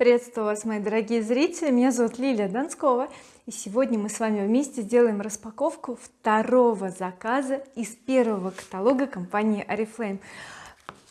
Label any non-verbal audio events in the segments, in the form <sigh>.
приветствую вас мои дорогие зрители. Меня зовут Лилия Донскова и сегодня мы с вами вместе сделаем распаковку второго заказа из первого каталога компании oriflame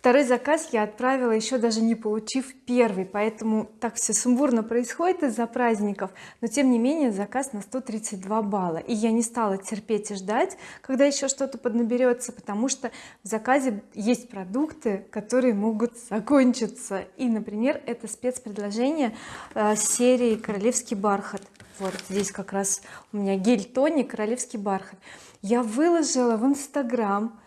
второй заказ я отправила еще даже не получив первый поэтому так все сумбурно происходит из-за праздников. Но тем не менее заказ на 132 балла. И я не стала терпеть и ждать когда еще что-то поднаберется потому что в заказе есть продукты которые могут закончиться. И например это спецпредложение э, серии королевский бархат вот здесь как раз у меня гель тоник королевский бархат я выложила в инстаграм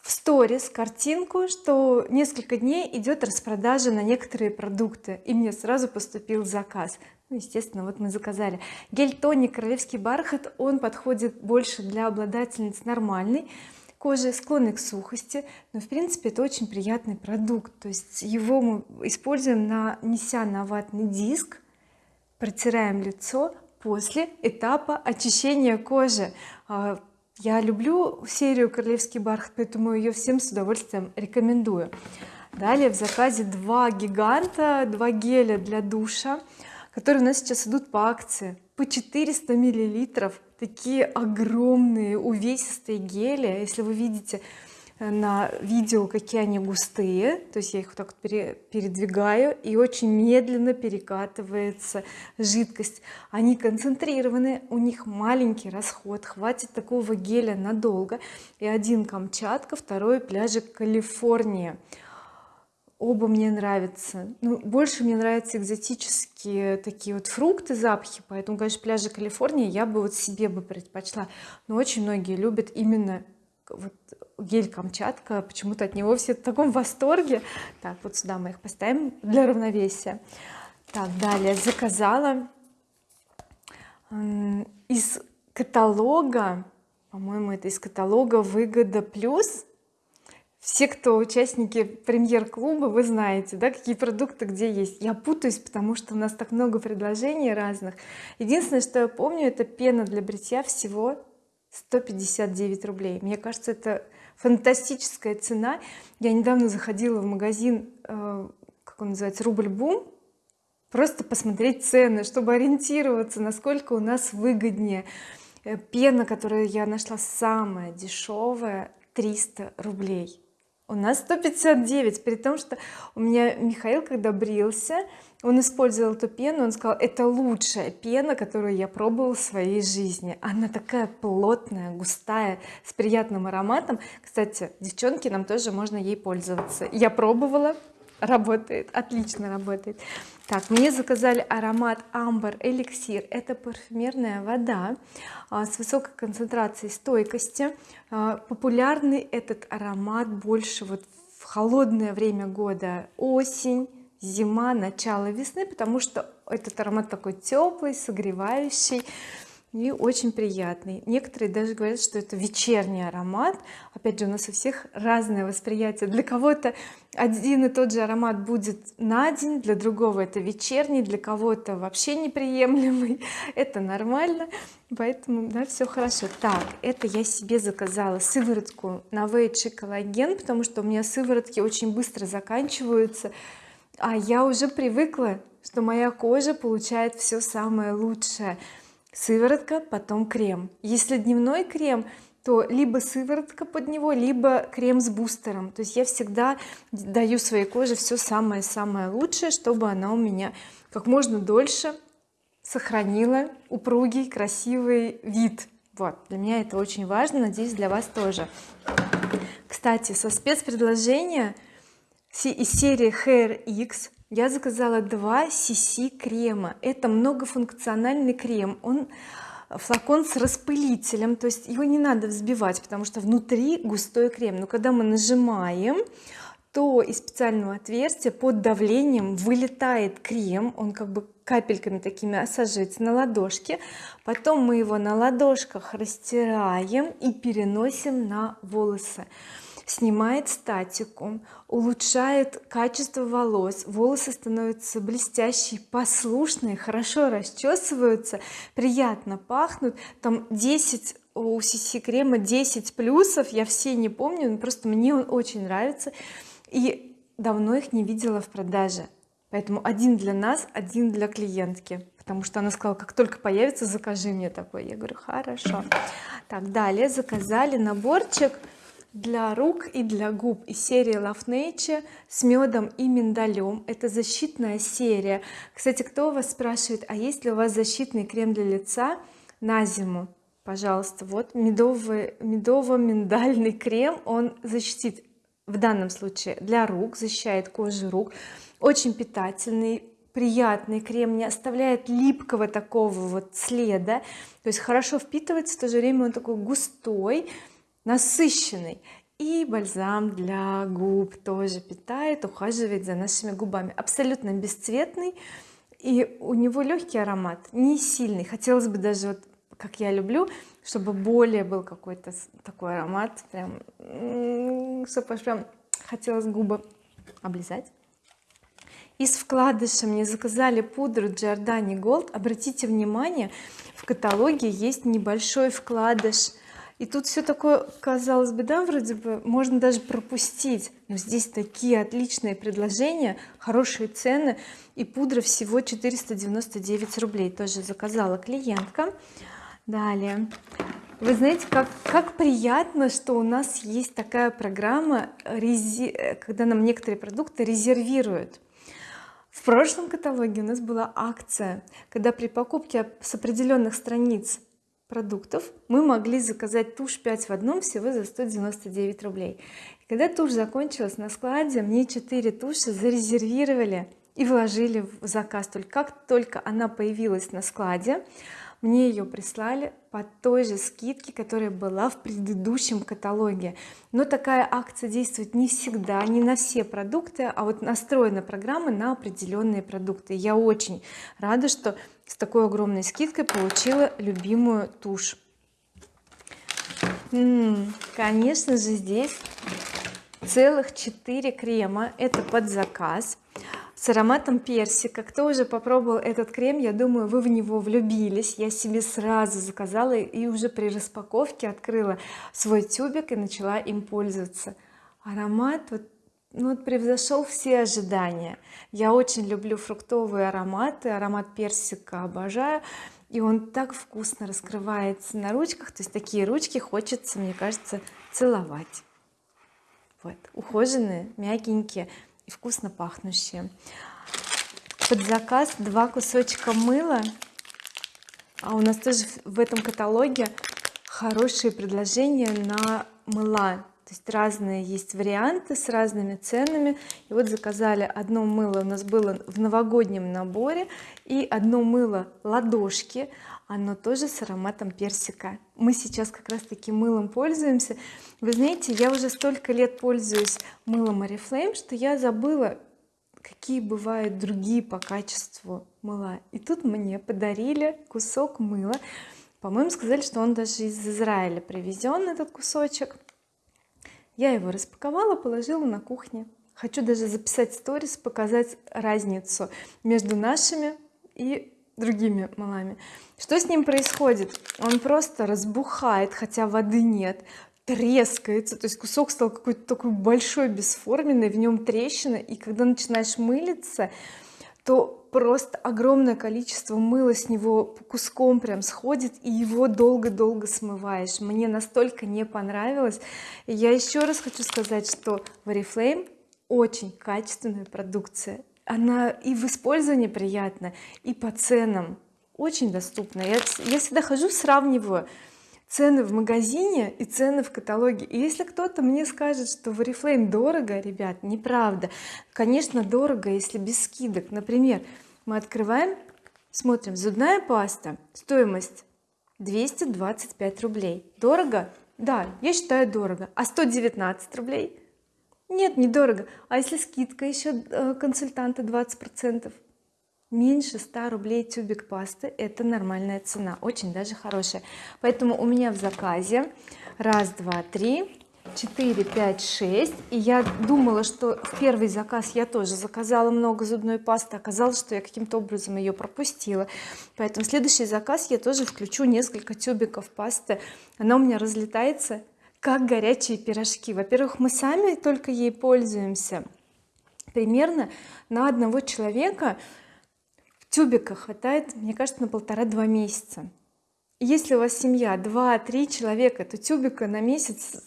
в сторис картинку что несколько дней идет распродажа на некоторые продукты и мне сразу поступил заказ. Ну, естественно вот мы заказали. Гель тоник королевский бархат он подходит больше для обладательниц нормальной кожи склонной к сухости но в принципе это очень приятный продукт. То есть его мы используем нанеся на ватный диск протираем лицо после этапа очищения кожи. А, я люблю серию королевский бархат поэтому ее всем с удовольствием рекомендую. Далее в заказе два гиганта два геля для душа которые у нас сейчас идут по акции. По 400 миллилитров. Такие огромные увесистые гели. Если вы видите на видео какие они густые. То есть я их вот так вот передвигаю и очень медленно перекатывается жидкость. Они концентрированы у них маленький расход хватит такого геля надолго. И один Камчатка второй пляжик Калифорния. Оба мне нравятся. Ну, больше мне нравятся экзотические такие вот фрукты запахи поэтому конечно пляжи Калифорнии я бы вот себе бы предпочла. Но очень многие любят именно вот гель Камчатка почему-то от него все в таком восторге. Так вот сюда мы их поставим для равновесия. Так далее заказала из каталога по-моему это из каталога выгода плюс все кто участники премьер-клуба вы знаете да какие продукты где есть. Я путаюсь потому что у нас так много предложений разных. Единственное что я помню это пена для бритья всего 159 рублей. Мне кажется это фантастическая цена. Я недавно заходила в магазин э, как он называется рубль бум просто посмотреть цены чтобы ориентироваться насколько у нас выгоднее. Э, пена которую я нашла самая дешевая 300 рублей у нас 159 при том что у меня Михаил когда брился он использовал эту пену он сказал это лучшая пена которую я пробовал в своей жизни. Она такая плотная густая с приятным ароматом. Кстати девчонки нам тоже можно ей пользоваться. Я пробовала работает отлично работает так мне заказали аромат амбар эликсир. Это парфюмерная вода а, с высокой концентрацией стойкости. А, популярный этот аромат больше вот в холодное время года. Осень зима начало весны потому что этот аромат такой теплый согревающий и очень приятный. Некоторые даже говорят что это вечерний аромат. Опять же у нас у всех разное восприятие. Для кого-то один и тот же аромат будет на день для другого это вечерний для кого-то вообще неприемлемый. <laughs> Это нормально. Поэтому да все хорошо. Так это я себе заказала сыворотку на Novage коллаген потому что у меня сыворотки очень быстро заканчиваются. А я уже привыкла что моя кожа получает все самое лучшее сыворотка потом крем. Если дневной крем то либо сыворотка под него либо крем с бустером. То есть я всегда даю своей коже все самое-самое лучшее чтобы она у меня как можно дольше сохранила упругий красивый вид. Вот для меня это очень важно надеюсь для вас тоже. Кстати со спецпредложения из серии Hair X я заказала два cc крема это многофункциональный крем. Он флакон с распылителем то есть его не надо взбивать потому что внутри густой крем. Но когда мы нажимаем то из специального отверстия под давлением вылетает крем. Он как бы капельками такими осаживается на ладошке потом мы его на ладошках растираем и переносим на волосы снимает статику улучшает качество волос волосы становятся блестящие послушные хорошо расчесываются приятно пахнут. Там 10 у CC крема 10 плюсов я все не помню но просто мне он очень нравится. И давно их не видела в продаже. Поэтому один для нас один для клиентки. Потому что она сказала как только появится закажи мне такой я говорю хорошо так далее заказали наборчик для рук и для губ. Из серии Love Nature с медом и миндалем. Это защитная серия. Кстати кто у вас спрашивает а есть ли у вас защитный крем для лица на зиму? Пожалуйста вот медовый медово-миндальный крем он защитит в данном случае для рук защищает кожу рук. Очень питательный приятный крем не оставляет липкого такого вот следа. То есть хорошо впитывается в то же время он такой густой насыщенный. И бальзам для губ тоже питает ухаживает за нашими губами. Абсолютно бесцветный. И у него легкий аромат не сильный. Хотелось бы даже вот как я люблю чтобы более был какой-то такой аромат прям чтобы прям хотелось губы облизать. Из вкладыша мне заказали пудру Giordani Gold. Обратите внимание в каталоге есть небольшой вкладыш и тут все такое казалось бы да вроде бы можно даже пропустить. Но здесь такие отличные предложения хорошие цены. И пудра всего 499 рублей. Тоже заказала клиентка. Далее. Вы знаете как как приятно что у нас есть такая программа когда нам некоторые продукты резервируют. В прошлом каталоге у нас была акция когда при покупке с определенных страниц продуктов мы могли заказать тушь 5 в одном всего за 199 рублей. И когда тушь закончилась на складе мне 4 туши зарезервировали и вложили в заказ. Только как только она появилась на складе мне ее прислали по той же скидке которая была в предыдущем каталоге. Но такая акция действует не всегда не на все продукты а вот настроена программа на определенные продукты. Я очень рада что с такой огромной скидкой получила любимую тушь. Конечно же здесь целых 4 крема. Это под заказ с ароматом персика. Кто уже попробовал этот крем я думаю вы в него влюбились. Я себе сразу заказала и уже при распаковке открыла свой тюбик и начала им пользоваться. Аромат вот ну, вот превзошел все ожидания. Я очень люблю фруктовые ароматы аромат персика обожаю и он так вкусно раскрывается на ручках. То есть такие ручки хочется мне кажется целовать. Вот ухоженные мягенькие и вкусно пахнущие. Под заказ два кусочка мыла. А у нас тоже в этом каталоге хорошие предложения на мыла то есть разные есть варианты с разными ценами. И вот заказали одно мыло у нас было в новогоднем наборе и одно мыло ладошки оно тоже с ароматом персика. Мы сейчас как раз таки мылом пользуемся. Вы знаете я уже столько лет пользуюсь мылом oriflame что я забыла какие бывают другие по качеству мыла. И тут мне подарили кусок мыла. По-моему сказали что он даже из Израиля привезен этот кусочек я его распаковала положила на кухне. Хочу даже записать сторис показать разницу между нашими и другими малами. Что с ним происходит? Он просто разбухает хотя воды нет трескается. То есть кусок стал какой-то такой большой бесформенный в нем трещина. И когда начинаешь мылиться то просто огромное количество мыла с него куском прям сходит и его долго-долго смываешь. Мне настолько не понравилось. И я еще раз хочу сказать что oriflame очень качественная продукция. Она и в использовании приятна и по ценам очень доступна. Я, я всегда хожу сравниваю цены в магазине и цены в каталоге. И если кто-то мне скажет что в oriflame дорого ребят неправда. Конечно дорого если без скидок. Например мы открываем смотрим зубная паста стоимость 225 рублей. Дорого? Да я считаю дорого. А 119 рублей? Нет недорого а если скидка еще э, консультанта 20 процентов меньше 100 рублей тюбик пасты это нормальная цена очень даже хорошая. Поэтому у меня в заказе раз два три 4 5 6 и я думала что в первый заказ я тоже заказала много зубной пасты оказалось что я каким-то образом ее пропустила. Поэтому следующий заказ я тоже включу несколько тюбиков пасты. Она у меня разлетается как горячие пирожки. Во-первых мы сами только ей пользуемся. Примерно на одного человека тюбика хватает мне кажется на полтора-два месяца. Если у вас семья 2-3 человека то тюбика на месяц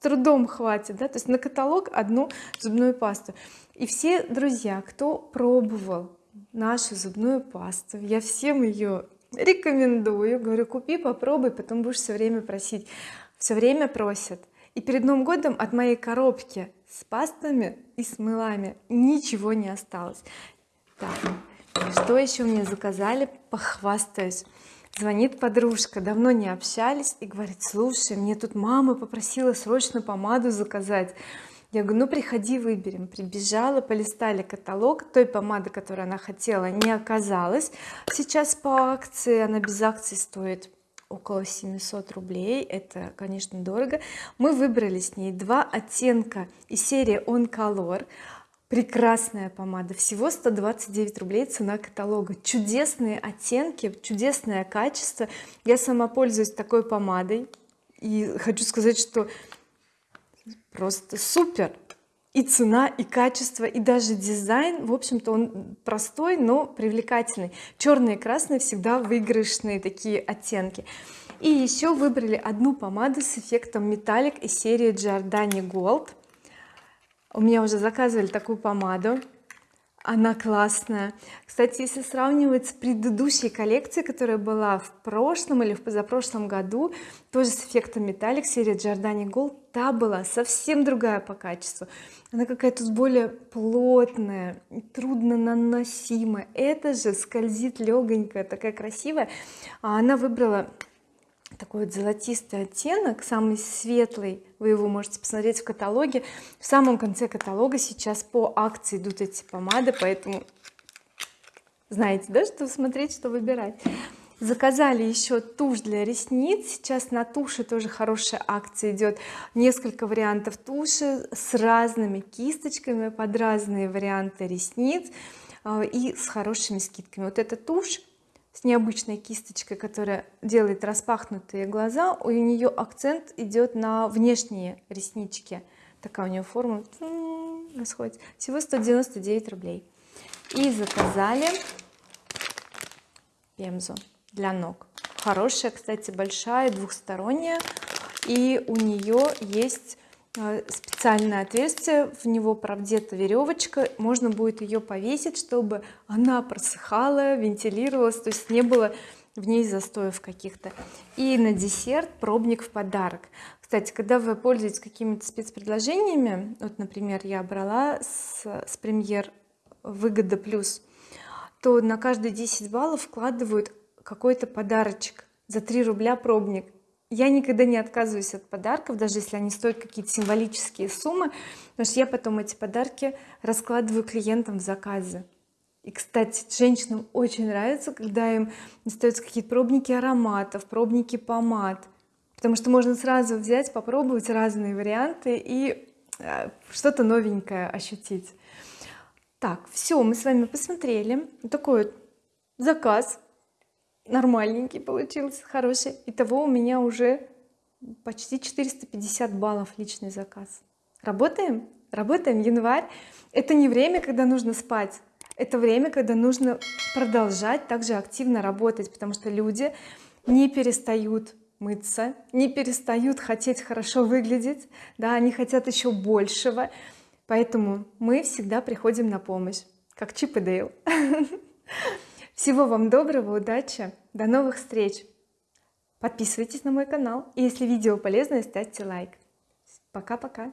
трудом хватит да? То есть на каталог одну зубную пасту. И все друзья кто пробовал нашу зубную пасту я всем ее рекомендую. Говорю купи попробуй потом будешь все время просить. Все время просят. И перед Новым годом от моей коробки с пастами и с мылами ничего не осталось. Так что еще мне заказали? Похвастаюсь. Звонит подружка давно не общались и говорит слушай мне тут мама попросила срочно помаду заказать я говорю ну приходи выберем прибежала полистали каталог той помады которую она хотела не оказалось. Сейчас по акции она без акции стоит около 700 рублей. Это конечно дорого. Мы выбрали с ней два оттенка из серии on color прекрасная помада. Всего 129 рублей цена каталога. Чудесные оттенки чудесное качество. Я сама пользуюсь такой помадой. И хочу сказать что просто супер. И цена и качество и даже дизайн в общем-то он простой но привлекательный. Черный и красный всегда выигрышные такие оттенки. И еще выбрали одну помаду с эффектом металлик из серии Giordani Gold у меня уже заказывали такую помаду. Она классная. Кстати если сравнивать с предыдущей коллекцией которая была в прошлом или в позапрошлом году тоже с эффектом металлик серия Giordani Gold та была совсем другая по качеству. Она какая-то более плотная трудно наносимая это же скользит легонькая такая красивая. А она выбрала такой вот золотистый оттенок самый светлый вы его можете посмотреть в каталоге. В самом конце каталога сейчас по акции идут эти помады поэтому знаете да что смотреть что выбирать. Заказали еще тушь для ресниц. Сейчас на туши тоже хорошая акция идет. Несколько вариантов туши с разными кисточками под разные варианты ресниц э, и с хорошими скидками. Вот эта тушь с необычной кисточкой которая делает распахнутые глаза у нее акцент идет на внешние реснички. Такая у нее форма расходится. Всего 199 рублей. И заказали пемзу для ног. Хорошая кстати большая двухсторонняя. И у нее есть специальное отверстие в него правдета веревочка можно будет ее повесить чтобы она просыхала вентилировалась то есть не было в ней застоев каких-то. И на десерт пробник в подарок. Кстати когда вы пользуетесь какими-то спецпредложениями вот например я брала с, с премьер выгода плюс то на каждые 10 баллов вкладывают какой-то подарочек за 3 рубля пробник я никогда не отказываюсь от подарков даже если они стоят какие-то символические суммы потому что я потом эти подарки раскладываю клиентам в заказы. И кстати женщинам очень нравится когда им остаются какие-то пробники ароматов пробники помад. Потому что можно сразу взять попробовать разные варианты и э, что-то новенькое ощутить. Так все мы с вами посмотрели такой вот заказ нормальненький получился хороший. Итого у меня уже почти 450 баллов личный заказ. Работаем? Работаем. Январь это не время когда нужно спать. Это время когда нужно продолжать также активно работать потому что люди не перестают мыться не перестают хотеть хорошо выглядеть да они хотят еще большего. Поэтому мы всегда приходим на помощь как Чип и Дейл <laughs> всего вам доброго удачи до новых встреч. Подписывайтесь на мой канал и если видео полезное ставьте лайк. Пока-пока